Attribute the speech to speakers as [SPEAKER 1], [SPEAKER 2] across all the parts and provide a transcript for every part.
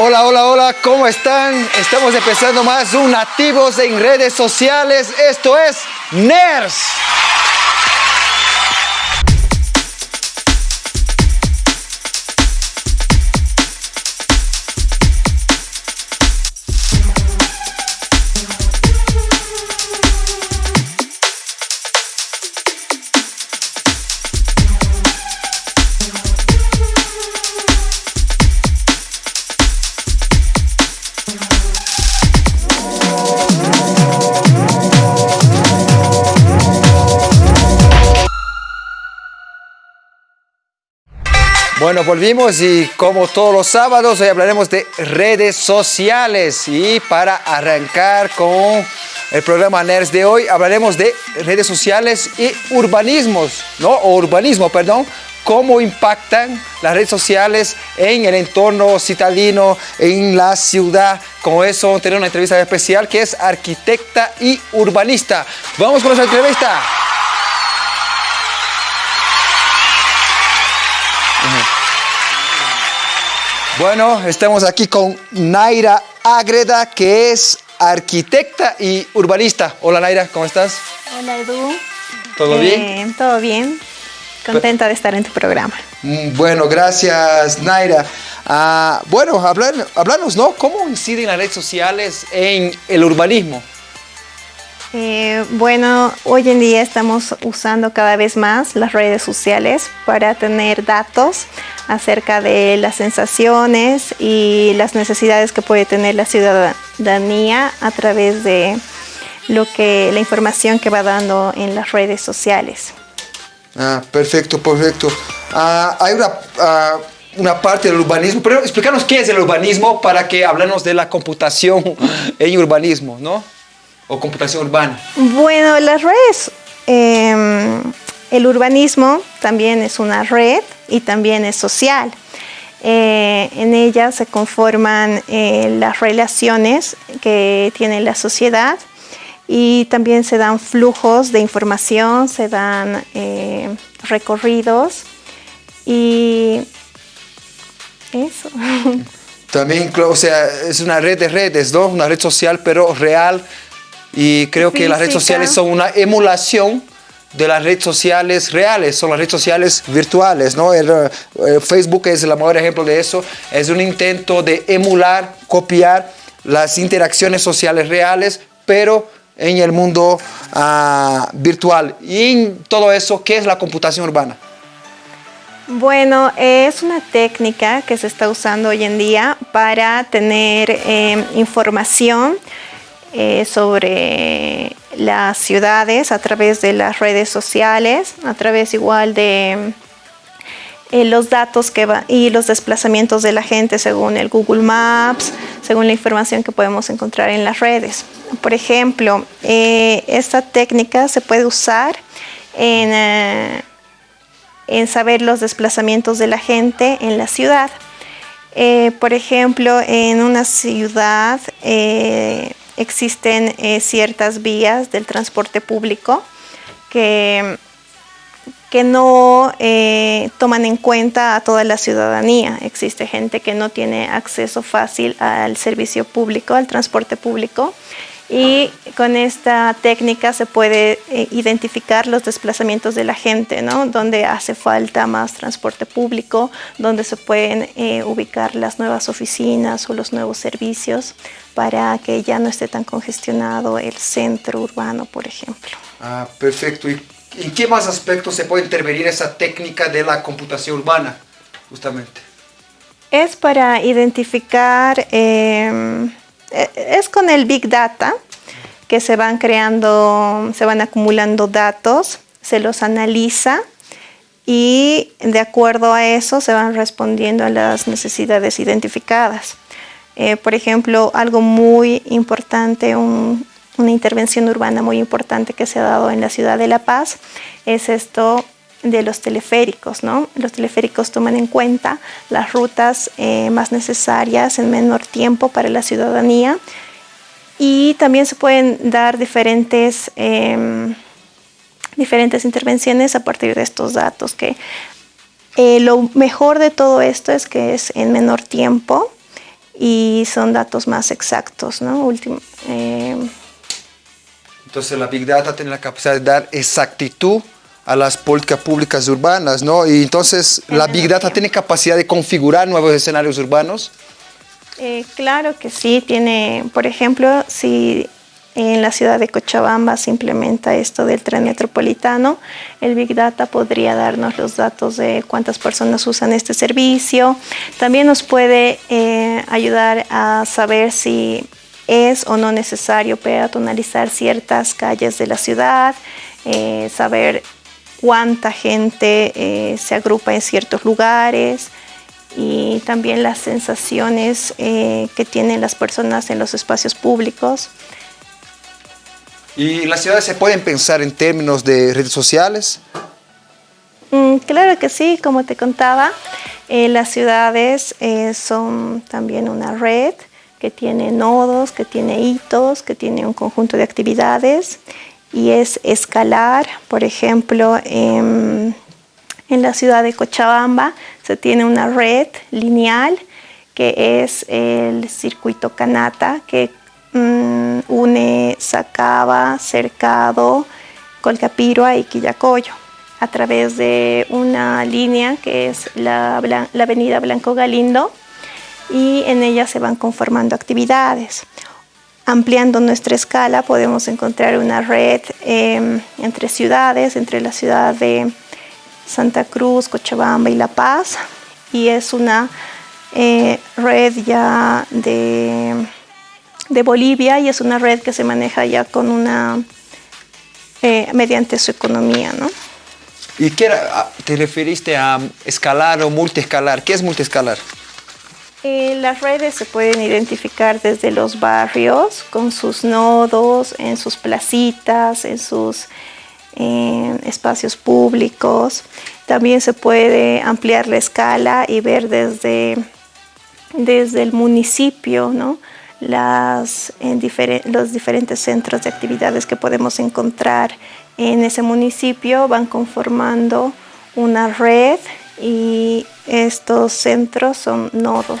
[SPEAKER 1] Hola, hola, hola, ¿cómo están? Estamos empezando más un Nativos en redes sociales. Esto es NERS. Bueno, volvimos y como todos los sábados hoy hablaremos de redes sociales y para arrancar con el programa NERS de hoy hablaremos de redes sociales y urbanismos, ¿no? O urbanismo, perdón, cómo impactan las redes sociales en el entorno citadino, en la ciudad. Con eso vamos tener una entrevista especial que es arquitecta y urbanista. Vamos con esa entrevista. Bueno, estamos aquí con Naira Agreda, que es arquitecta y urbanista. Hola Naira, ¿cómo estás?
[SPEAKER 2] Hola Edu.
[SPEAKER 1] ¿Todo bien?
[SPEAKER 2] Todo bien. Contenta de estar en tu programa.
[SPEAKER 1] Mm, bueno, gracias Naira. Ah, bueno, hablar, hablarnos, ¿no? ¿Cómo inciden las redes sociales en el urbanismo?
[SPEAKER 2] Eh, bueno, hoy en día estamos usando cada vez más las redes sociales para tener datos acerca de las sensaciones y las necesidades que puede tener la ciudadanía a través de lo que la información que va dando en las redes sociales.
[SPEAKER 1] Ah, perfecto, perfecto. Ah, hay una, ah, una parte del urbanismo, pero explícanos qué es el urbanismo para que hablemos de la computación en urbanismo, ¿no? O computación urbana?
[SPEAKER 2] Bueno, las redes, em, el urbanismo también es una red y también es social. Eh, en ella se conforman eh, las relaciones que tiene la sociedad y también se dan flujos de información, se dan eh, recorridos y eso.
[SPEAKER 1] También, o sea, es una red de redes, ¿no? Una red social, pero real, y creo que las redes sociales son una emulación de las redes sociales reales, son las redes sociales virtuales, ¿no? El, eh, Facebook es el mejor ejemplo de eso, es un intento de emular, copiar las interacciones sociales reales, pero en el mundo ah, virtual. Y en todo eso, ¿qué es la computación urbana?
[SPEAKER 2] Bueno, es una técnica que se está usando hoy en día para tener eh, información eh, sobre las ciudades a través de las redes sociales, a través igual de eh, los datos que va, y los desplazamientos de la gente según el Google Maps, según la información que podemos encontrar en las redes. Por ejemplo, eh, esta técnica se puede usar en, en, saber los desplazamientos de la gente en la ciudad. por ejemplo, en una ciudad existen eh, ciertas vías del transporte público que, que no eh, toman en cuenta a toda la ciudadanía. Existe gente que no tiene acceso fácil al servicio público, al transporte público. Y con esta técnica se puede eh, identificar los desplazamientos de la gente, ¿no? Donde hace falta más transporte público, donde se pueden ubicar las nuevas oficinas o los nuevos servicios para que ya no esté tan congestionado el centro urbano, por ejemplo.
[SPEAKER 1] Ah, perfecto. ¿Y en qué más aspectos se puede intervenir esa técnica de la computación urbana, justamente?
[SPEAKER 2] Es para identificar, em, es con el Big Data, que se van creando, se van acumulando datos, se los analiza y de acuerdo a eso se van respondiendo a las necesidades identificadas. Eh, por ejemplo, algo muy importante, una intervención urbana muy importante que se ha dado en la ciudad de La Paz es esto de los teleféricos. ¿no? Los teleféricos toman en cuenta las rutas eh, más necesarias en menor tiempo para la ciudadanía y también se pueden dar diferentes, em, diferentes intervenciones a partir de estos datos que eh, lo mejor de todo esto es que es en menor tiempo y son datos más exactos, ¿no?
[SPEAKER 1] Eh, entonces la Big Data tiene la capacidad de dar exactitud a las políticas públicas urbanas, ¿no? Y entonces la Big Data tiene capacidad de configurar nuevos escenarios urbanos.
[SPEAKER 2] Eh, claro que sí, tiene, por ejemplo, si en la ciudad de Cochabamba se implementa esto del tren metropolitano. El Big Data podría darnos los datos de cuántas personas usan este servicio. También nos puede eh, ayudar a saber si es o no necesario peatonalizar ciertas calles de la ciudad, eh, saber cuánta gente eh, se agrupa en ciertos lugares y también las sensaciones que tienen las personas en los espacios públicos.
[SPEAKER 1] ¿Y las ciudades se pueden pensar en términos de redes sociales?
[SPEAKER 2] Mm, claro que sí, como te contaba, eh, las ciudades eh, son también una red que tiene nodos, que tiene hitos, que tiene un conjunto de actividades y es escalar, por ejemplo, en, en la ciudad de Cochabamba se tiene una red lineal que es el circuito Canata, que Mm, une Sacaba, Cercado, Colcapirua y Quillacoyo a través de una línea que es la, avenida Blanco Galindo y en ella se van conformando actividades. Ampliando nuestra escala podemos encontrar una red em, entre ciudades, entre la ciudad de Santa Cruz, Cochabamba y La Paz y es una eh, red ya de de Bolivia y es una red que se maneja ya con una, eh, mediante su economía, ¿no?
[SPEAKER 1] ¿Y qué ah, te referiste a escalar o multiescalar? ¿Qué es multiescalar?
[SPEAKER 2] Las redes se pueden identificar desde los barrios, con sus nodos, en sus placitas, en sus espacios públicos. También se puede ampliar la escala y ver desde, desde el municipio, ¿no? los diferentes centros de actividades que podemos encontrar en ese municipio van conformando una red y estos centros son nodos.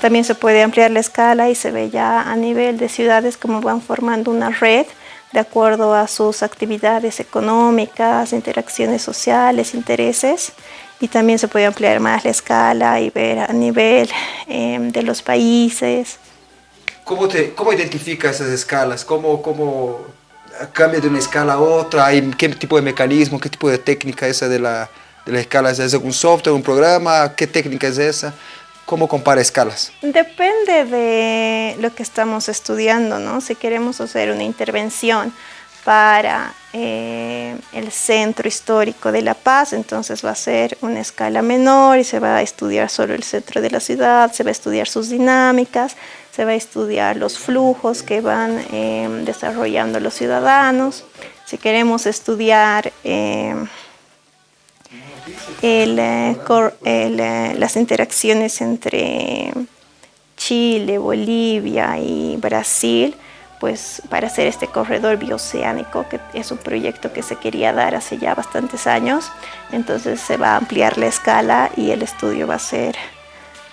[SPEAKER 2] También se puede ampliar la escala y se ve ya a nivel de ciudades como van formando una red de acuerdo a sus actividades económicas, interacciones sociales, intereses. Y también se puede ampliar más la escala y ver a nivel eh, de los países,
[SPEAKER 1] ¿Cómo, te, cómo identificas esas escalas? ¿Cómo, ¿Cómo cambia de una escala a otra? ¿Qué tipo de mecanismo, qué tipo de técnica es esa de la, la escala? ¿Es un software, un programa? ¿Qué técnica es esa? ¿Cómo compara escalas?
[SPEAKER 2] Depende de lo que estamos estudiando, ¿no? Si queremos hacer una intervención para eh, el centro histórico de La Paz, entonces va a ser una escala menor y se va a estudiar solo el centro de la ciudad, se va a estudiar sus dinámicas, se va a estudiar los flujos que van em, desarrollando los ciudadanos. Si queremos estudiar em, eh, eh, las interacciones entre Chile, Bolivia y Brasil, pues para hacer este corredor bioceánico, que es un proyecto que se quería dar hace ya bastantes años, entonces se va a ampliar la escala y el estudio va a ser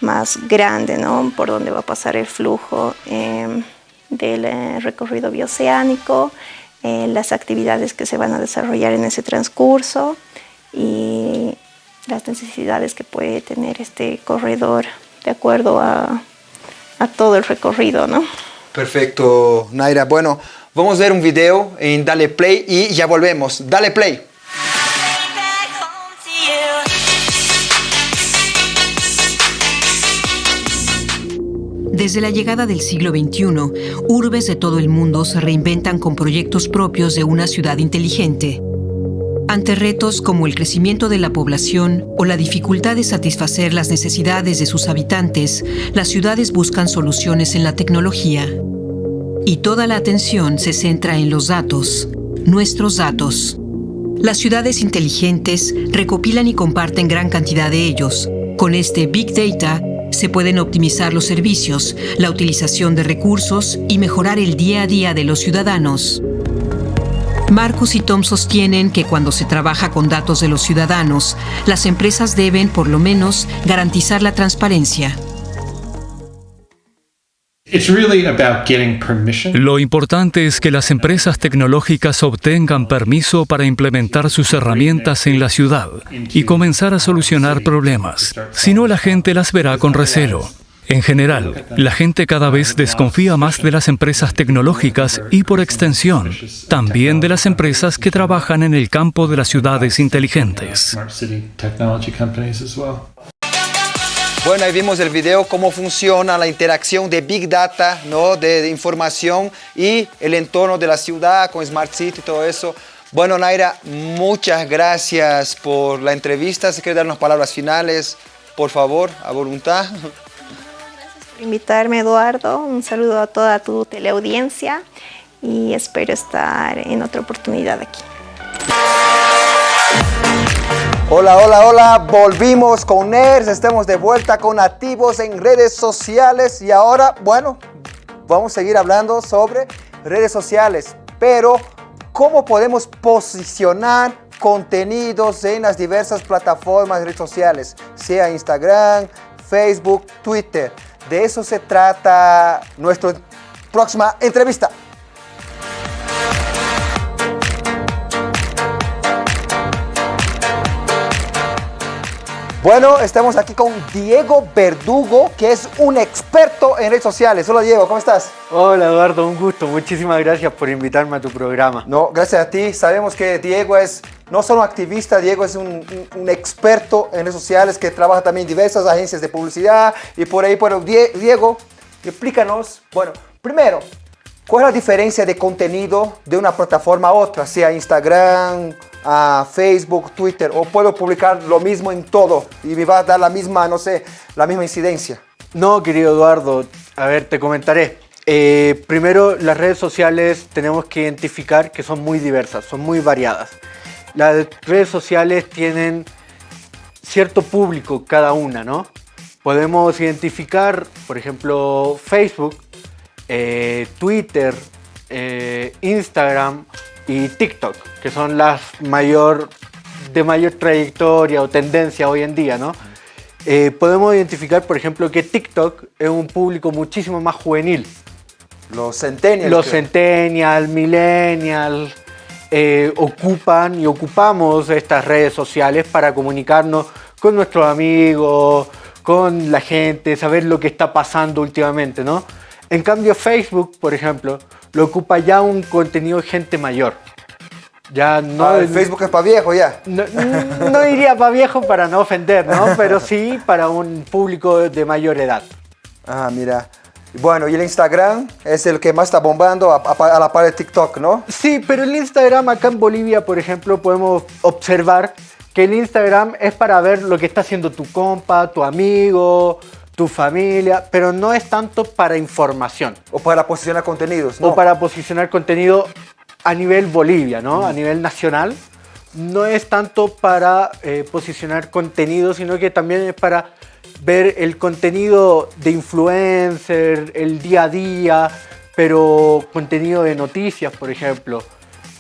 [SPEAKER 2] más grande, ¿no? Por donde va a pasar el flujo em, del eh, recorrido bioceánico, las actividades que se van a desarrollar en ese transcurso y las necesidades que puede tener este corredor de acuerdo a, a todo el recorrido, ¿no?
[SPEAKER 1] Perfecto, Naira. Bueno, vamos a ver un video en Dale Play y ya volvemos. Dale Play.
[SPEAKER 3] Desde la llegada del siglo XXI, urbes de todo el mundo se reinventan con proyectos propios de una ciudad inteligente. Ante retos como el crecimiento de la población o la dificultad de satisfacer las necesidades de sus habitantes, las ciudades buscan soluciones en la tecnología. Y toda la atención se centra en los datos, nuestros datos. Las ciudades inteligentes recopilan y comparten gran cantidad de ellos. Con este Big Data se pueden optimizar los servicios, la utilización de recursos y mejorar el día a día de los ciudadanos. Marcus y Tom sostienen que cuando se trabaja con datos de los ciudadanos, las empresas deben, por lo menos, garantizar la transparencia.
[SPEAKER 4] Lo importante es que las empresas tecnológicas obtengan permiso para implementar sus herramientas en la ciudad y comenzar a solucionar problemas. Si no, la gente las verá con recelo. En general, la gente cada vez desconfía más de las empresas tecnológicas y por extensión, también de las empresas que trabajan en el campo de las ciudades inteligentes.
[SPEAKER 1] Bueno, ahí vimos el video cómo funciona la interacción de Big Data, ¿no? de, información y el entorno de la ciudad con Smart City y todo eso. Bueno, Naira, muchas gracias por la entrevista. Si quieres dar unas palabras finales, por favor, a voluntad.
[SPEAKER 2] Invitarme, Eduardo. Un saludo a toda tu teleaudiencia y espero estar en otra oportunidad aquí.
[SPEAKER 1] Hola, hola, hola, volvimos con NERS, estamos de vuelta con activos en redes sociales y ahora, bueno, vamos a seguir hablando sobre redes sociales, pero cómo podemos posicionar contenidos en las diversas plataformas de redes sociales, sea Instagram, Facebook, Twitter. De eso se trata nuestra próxima entrevista. Bueno, estamos aquí con Diego Verdugo, que es un experto en redes sociales. Hola Diego, ¿cómo estás?
[SPEAKER 5] Hola Eduardo, un gusto. Muchísimas gracias por invitarme a tu programa.
[SPEAKER 1] No, gracias a ti. Sabemos que Diego es no solo activista, Diego es un, experto en redes sociales que trabaja también en diversas agencias de publicidad y por ahí, bueno, Diego, explícanos, bueno, primero, ¿cuál es la diferencia de contenido de una plataforma a otra, sea Instagram, a Facebook, Twitter, o puedo publicar lo mismo en todo y me va a dar la misma, no sé, la misma incidencia?
[SPEAKER 5] No, querido Eduardo, a ver, te comentaré. Eh, primero, las redes sociales tenemos que identificar que son muy diversas, son muy variadas. Las redes sociales tienen cierto público cada una, ¿no? Podemos identificar, por ejemplo, Facebook, eh, Twitter, eh, Instagram y TikTok, que son las mayor, de mayor trayectoria o tendencia hoy en día, ¿no? Eh, podemos identificar, por ejemplo, que TikTok es un público muchísimo más juvenil.
[SPEAKER 1] Los centennials.
[SPEAKER 5] Los centennials, millennials, eh, ocupan y ocupamos estas redes sociales para comunicarnos con nuestros amigos, con la gente, saber lo que está pasando últimamente, ¿no? En cambio, Facebook, por ejemplo, lo ocupa ya un contenido de gente mayor.
[SPEAKER 1] Ya no. Ah, el Facebook es para viejo ya.
[SPEAKER 5] No, diría para viejo para no ofender, ¿no? Pero sí para un público de mayor edad.
[SPEAKER 1] Ah, mira. Bueno, y el Instagram es el que más está bombando a, la par de TikTok, ¿no?
[SPEAKER 5] Sí, pero el Instagram acá en Bolivia, por ejemplo, podemos observar que el Instagram es para ver lo que está haciendo tu compa, tu amigo, tu familia, pero no es tanto para información.
[SPEAKER 1] O para posicionar contenidos, ¿no?
[SPEAKER 5] O para posicionar contenido a nivel Bolivia, ¿no? A nivel nacional. No es tanto para eh, posicionar contenido, sino que también es para ver el contenido de influencer, el día a día, pero contenido de noticias, por ejemplo,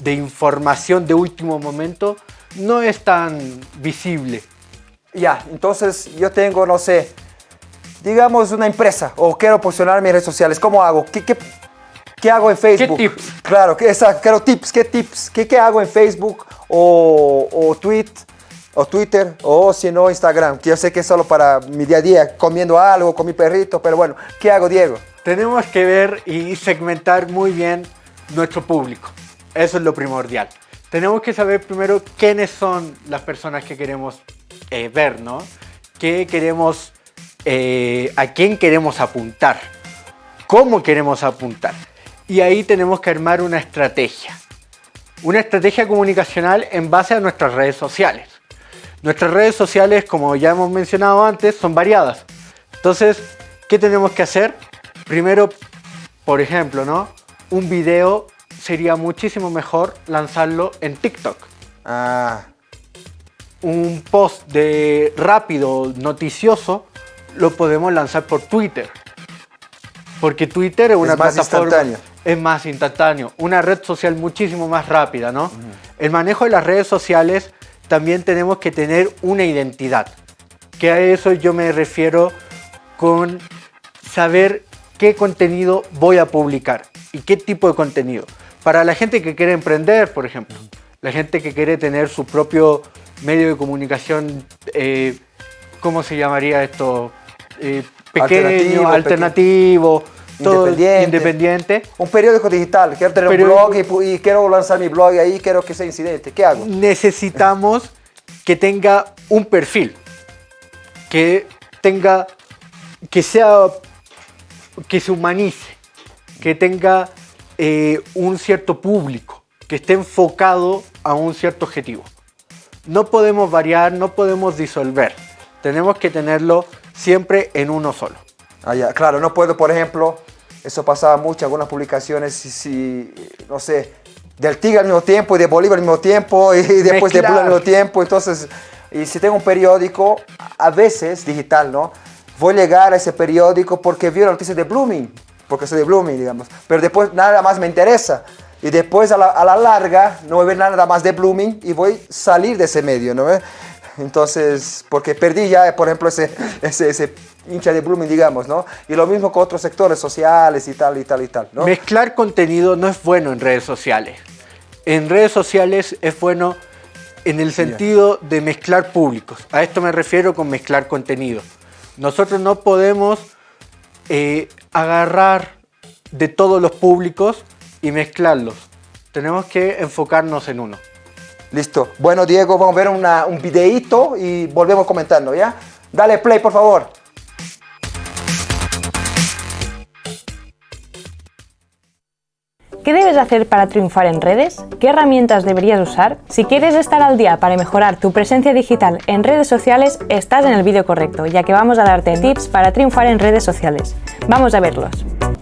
[SPEAKER 5] de información de último momento, no es tan visible.
[SPEAKER 1] Ya, entonces yo tengo, no sé, digamos una empresa o quiero posicionar mis redes sociales, ¿cómo hago? ¿Qué, qué ¿Qué hago en Facebook?
[SPEAKER 5] ¿Qué tips?
[SPEAKER 1] Claro, quiero tips, ¿qué tips? ¿Qué, qué hago en Facebook o, o, tweet, o Twitter o si no Instagram? Que yo sé que es solo para mi día a día, comiendo algo con mi perrito, pero bueno, ¿qué hago Diego?
[SPEAKER 5] Tenemos que ver y segmentar muy bien nuestro público. Eso es lo primordial. Tenemos que saber primero quiénes son las personas que queremos eh, ver, ¿no? ¿Qué queremos, eh, a quién queremos apuntar? ¿Cómo queremos apuntar? y ahí tenemos que armar una estrategia. Una estrategia comunicacional en base a nuestras redes sociales. Nuestras redes sociales, como ya hemos mencionado antes, son variadas. Entonces, ¿qué tenemos que hacer? Primero, por ejemplo, ¿no? Un video sería muchísimo mejor lanzarlo en TikTok.
[SPEAKER 1] Ah.
[SPEAKER 5] Un post de rápido, noticioso, lo podemos lanzar por Twitter. Porque Twitter es una
[SPEAKER 1] es más Instantáneo.
[SPEAKER 5] Es más instantáneo. Una red social muchísimo más rápida, ¿no? El manejo de las redes sociales también tenemos que tener una identidad. Que a eso yo me refiero con saber qué contenido voy a publicar y qué tipo de contenido. Para la gente que quiere emprender, por ejemplo, la gente que quiere tener su propio medio de comunicación, eh, ¿cómo se llamaría esto? Eh, pequeño, alternativo, todo independiente.
[SPEAKER 1] Un periódico digital, quiero tener un blog y, quiero lanzar mi blog ahí, quiero que sea incidente, ¿qué hago?
[SPEAKER 5] Necesitamos que tenga un perfil, que tenga, que sea, que se humanice, que tenga eh, un cierto público, que esté enfocado a un cierto objetivo. No podemos variar, no podemos disolver. Tenemos que tenerlo siempre en uno solo.
[SPEAKER 1] Ah, claro, no puedo, por ejemplo, eso pasaba mucho, algunas publicaciones, si, no sé, del Tigre al mismo tiempo y de Bolívar al mismo tiempo y después de Bolívar al mismo tiempo. Entonces, y si tengo un periódico, a veces digital, ¿no? Voy a llegar a ese periódico porque vi la noticia de Blooming, porque soy de Blooming, digamos. Pero después nada más me interesa. Y después a la, larga no voy a ver nada más de Blooming y voy a salir de ese medio, ¿no? Entonces, porque perdí ya, por ejemplo, ese, ese, ese hincha de Blooming, digamos, ¿no? Y lo mismo con otros sectores sociales y tal, y tal, y tal, ¿no?
[SPEAKER 5] Mezclar contenido no es bueno en redes sociales. En redes sociales es bueno en el sentido de mezclar públicos. A esto me refiero con mezclar contenido. Nosotros no podemos eh, agarrar de todos los públicos y mezclarlos. Tenemos que enfocarnos en uno.
[SPEAKER 1] Listo. Bueno, Diego, vamos a ver un videíto y volvemos comentando, ¿ya? Dale play, por favor.
[SPEAKER 6] ¿Qué debes hacer para triunfar en redes? ¿Qué herramientas deberías usar? Si quieres estar al día para mejorar tu presencia digital en redes sociales, estás en el vídeo correcto, ya que vamos a darte tips para triunfar en redes sociales. Vamos a verlos.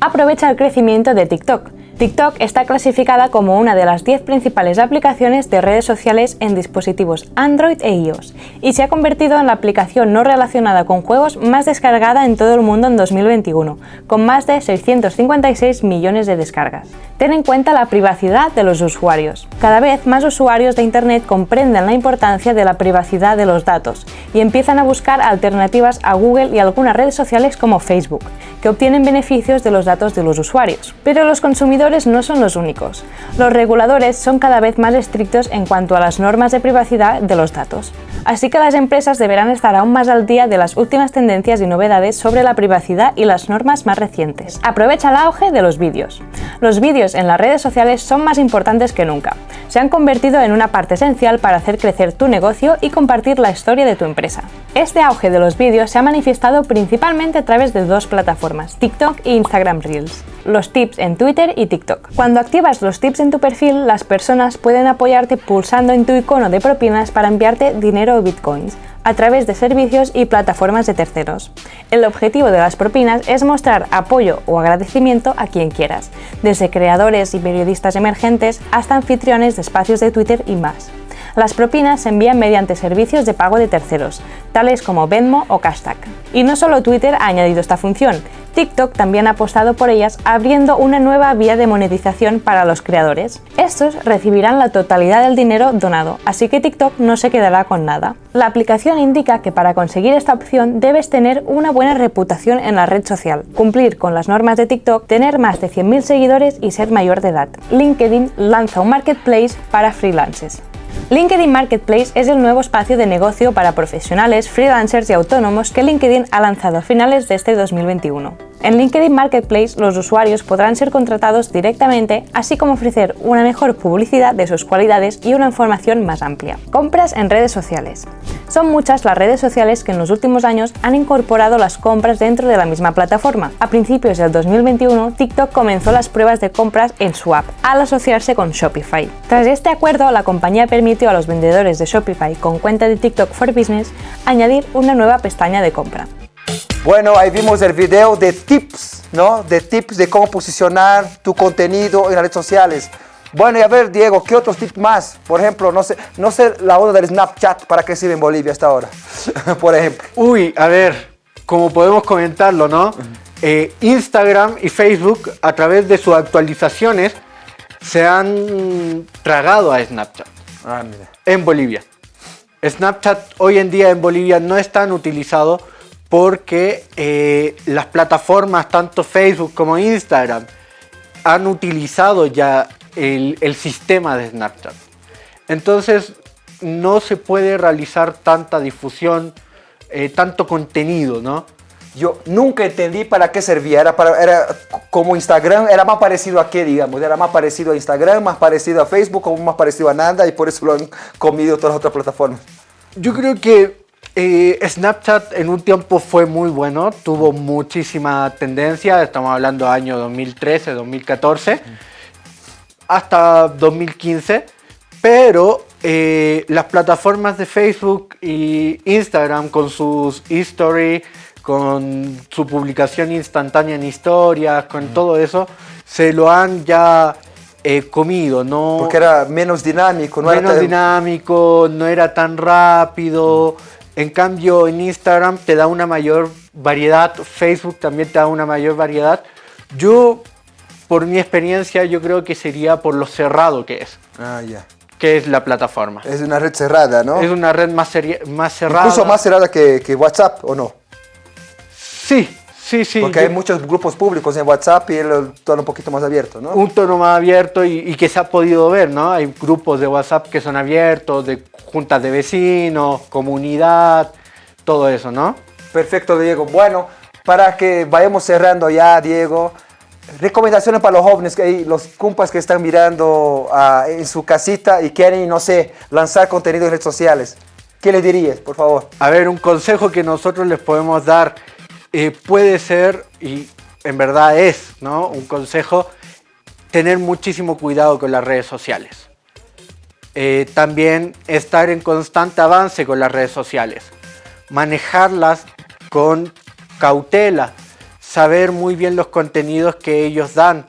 [SPEAKER 6] Aprovecha el crecimiento de TikTok. TikTok está clasificada como una de las 10 principales aplicaciones de redes sociales en dispositivos Android e iOS y se ha convertido en la aplicación no relacionada con juegos más descargada en todo el mundo en 2021, con más de 656 millones de descargas. Ten en cuenta la privacidad de los usuarios. Cada vez más usuarios de Internet comprenden la importancia de la privacidad de los datos y empiezan a buscar alternativas a Google y algunas redes sociales como Facebook, que obtienen beneficios de los datos de los usuarios. Pero los consumidores no son los únicos. Los reguladores son cada vez más estrictos en cuanto a las normas de privacidad de los datos. Así que las empresas deberán estar aún más al día de las últimas tendencias y novedades sobre la privacidad y las normas más recientes. Aprovecha el auge de los vídeos. Los vídeos en las redes sociales son más importantes que nunca. Se han convertido en una parte esencial para hacer crecer tu negocio y compartir la historia de tu empresa. Este auge de los vídeos se ha manifestado principalmente a través de dos plataformas, TikTok e Instagram Reels. Los tips en Twitter y TikTok. Cuando activas los tips en tu perfil, las personas pueden apoyarte pulsando en tu icono de propinas para enviarte dinero bitcoins a través de servicios y plataformas de terceros. El objetivo de las propinas es mostrar apoyo o agradecimiento a quien quieras, desde creadores y periodistas emergentes hasta anfitriones de espacios de Twitter y más. Las propinas se envían mediante servicios de pago de terceros, tales como Venmo o Cashtag. Y no solo Twitter ha añadido esta función, TikTok también ha apostado por ellas abriendo una nueva vía de monetización para los creadores. Estos recibirán la totalidad del dinero donado, así que TikTok no se quedará con nada. La aplicación indica que para conseguir esta opción debes tener una buena reputación en la red social, cumplir con las normas de TikTok, tener más de 100.000 seguidores y ser mayor de edad. LinkedIn lanza un marketplace para freelancers. LinkedIn Marketplace es el nuevo espacio de negocio para profesionales, freelancers y autónomos que LinkedIn ha lanzado a finales de este 2021. En LinkedIn Marketplace los usuarios podrán ser contratados directamente, así como ofrecer una mejor publicidad de sus cualidades y una información más amplia. Compras en redes sociales. Son muchas las redes sociales que en los últimos años han incorporado las compras dentro de la misma plataforma. A principios del 2021, TikTok comenzó las pruebas de compras en su app, al asociarse con Shopify. Tras este acuerdo, la compañía permitió a los vendedores de Shopify con cuenta de TikTok for Business añadir una nueva pestaña de compra.
[SPEAKER 1] Bueno, ahí vimos el video de tips, ¿no? De tips de cómo posicionar tu contenido en las redes sociales. Bueno, y a ver, Diego, ¿qué otros tips más? Por ejemplo, no sé, no sé la onda del Snapchat, ¿para qué sirve en Bolivia hasta ahora? Por ejemplo.
[SPEAKER 5] Uy, a ver, como podemos comentarlo, ¿no? Eh, Instagram y Facebook, a través de sus actualizaciones, se han tragado a Snapchat. Ah, mira. En Bolivia. Snapchat hoy en día en Bolivia no es tan utilizado porque eh, las plataformas, tanto Facebook como Instagram, han utilizado ya el, el sistema de Snapchat. Entonces, no se puede realizar tanta difusión, eh, tanto contenido, ¿no?
[SPEAKER 1] Yo nunca entendí para qué servía. Era, para, era como Instagram, era más parecido a qué, digamos. Era más parecido a Instagram, más parecido a Facebook, como más parecido a nada y por eso lo han comido todas las otras plataformas.
[SPEAKER 5] Yo creo que eh, Snapchat en un tiempo fue muy bueno, tuvo muchísima tendencia, estamos hablando año 2013, 2014, hasta 2015, pero eh, las plataformas de Facebook y Instagram con sus history, con su publicación instantánea en historias, con todo eso, se lo han ya eh, comido, ¿no?
[SPEAKER 1] Porque era menos dinámico,
[SPEAKER 5] no menos dinámico, no era tan rápido. En cambio, en Instagram te da una mayor variedad, Facebook también te da una mayor variedad. Yo, por mi experiencia, yo creo que sería por lo cerrado que es.
[SPEAKER 1] Ah, ya.
[SPEAKER 5] Que es la plataforma.
[SPEAKER 1] Es una red cerrada, ¿no?
[SPEAKER 5] Es una red más, más cerrada.
[SPEAKER 1] Incluso más cerrada que, que WhatsApp, ¿o no?
[SPEAKER 5] Sí, Sí, sí.
[SPEAKER 1] Porque hay muchos grupos públicos en WhatsApp y el tono un poquito más abierto, ¿no?
[SPEAKER 5] Un tono más abierto y, que se ha podido ver, ¿no? Hay grupos de WhatsApp que son abiertos, de juntas de vecinos, comunidad, todo eso, ¿no?
[SPEAKER 1] Perfecto, Diego. Bueno, para que vayamos cerrando ya, Diego, recomendaciones para los jóvenes, los compas que están mirando ah, en su casita y quieren, no sé, lanzar contenido en redes sociales. ¿Qué les dirías, por favor?
[SPEAKER 5] A ver, un consejo que nosotros les podemos dar puede ser, y en verdad es, ¿no? Un consejo, tener muchísimo cuidado con las redes sociales. Eh, también estar en constante avance con las redes sociales. Manejarlas con cautela. Saber muy bien los contenidos que ellos dan.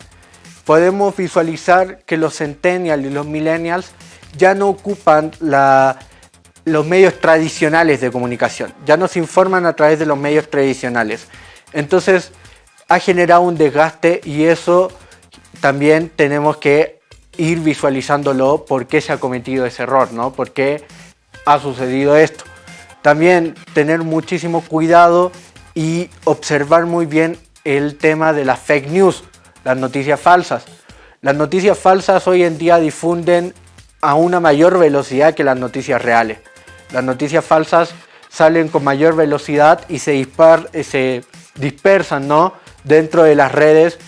[SPEAKER 5] Podemos visualizar que los centennials y los millennials ya no ocupan la, los medios tradicionales de comunicación, ya nos informan a través de los medios tradicionales. Entonces ha generado un desgaste y eso también tenemos que ir visualizándolo por qué se ha cometido ese error, ¿no? ¿Por qué ha sucedido esto? También tener muchísimo cuidado y observar muy bien el tema de las fake news, las noticias falsas. Las noticias falsas hoy en día difunden a una mayor velocidad que las noticias reales. Las noticias falsas salen con mayor velocidad y se, eh, se dispersan ¿no? dentro de las redes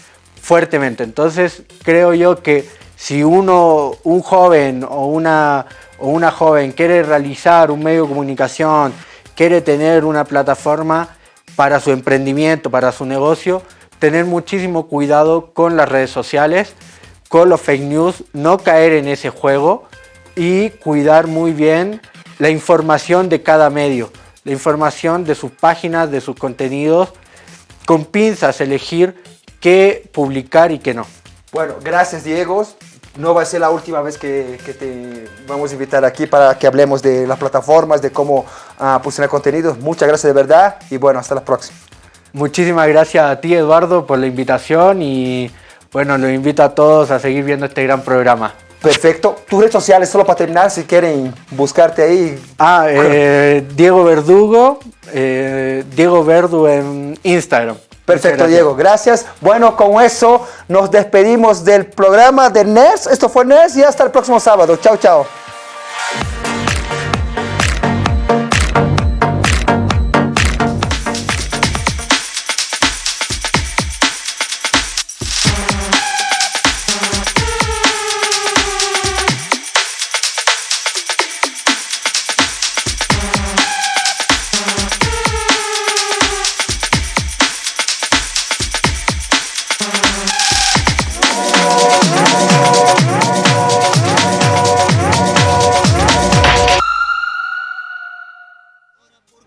[SPEAKER 5] fuertemente. Entonces creo yo que si uno, un joven o una, o una joven quiere realizar un medio de comunicación, quiere tener una plataforma para su emprendimiento, para su negocio, tener muchísimo cuidado con las redes sociales, con los fake news, no caer en ese juego y cuidar muy bien la información de cada medio, la información de sus páginas, de sus contenidos, con pinzas elegir qué publicar y qué no.
[SPEAKER 1] Bueno, gracias Diego. No va a ser la última vez que, te vamos a invitar aquí para que hablemos de las plataformas, de cómo uh, posicionar contenidos. Muchas gracias de verdad y bueno, hasta la próxima.
[SPEAKER 5] Muchísimas gracias a ti Eduardo por la invitación y bueno, los invito a todos a seguir viendo este gran programa.
[SPEAKER 1] Perfecto. Tus redes sociales, solo para terminar, si quieren buscarte ahí.
[SPEAKER 5] Ah, eh, Diego Verdugo, eh, Diego Verdu en Instagram.
[SPEAKER 1] Perfecto, Diego. Gracias. Bueno, con eso nos despedimos del programa de NERS. Esto fue NERS y hasta el próximo sábado. Chao, chao.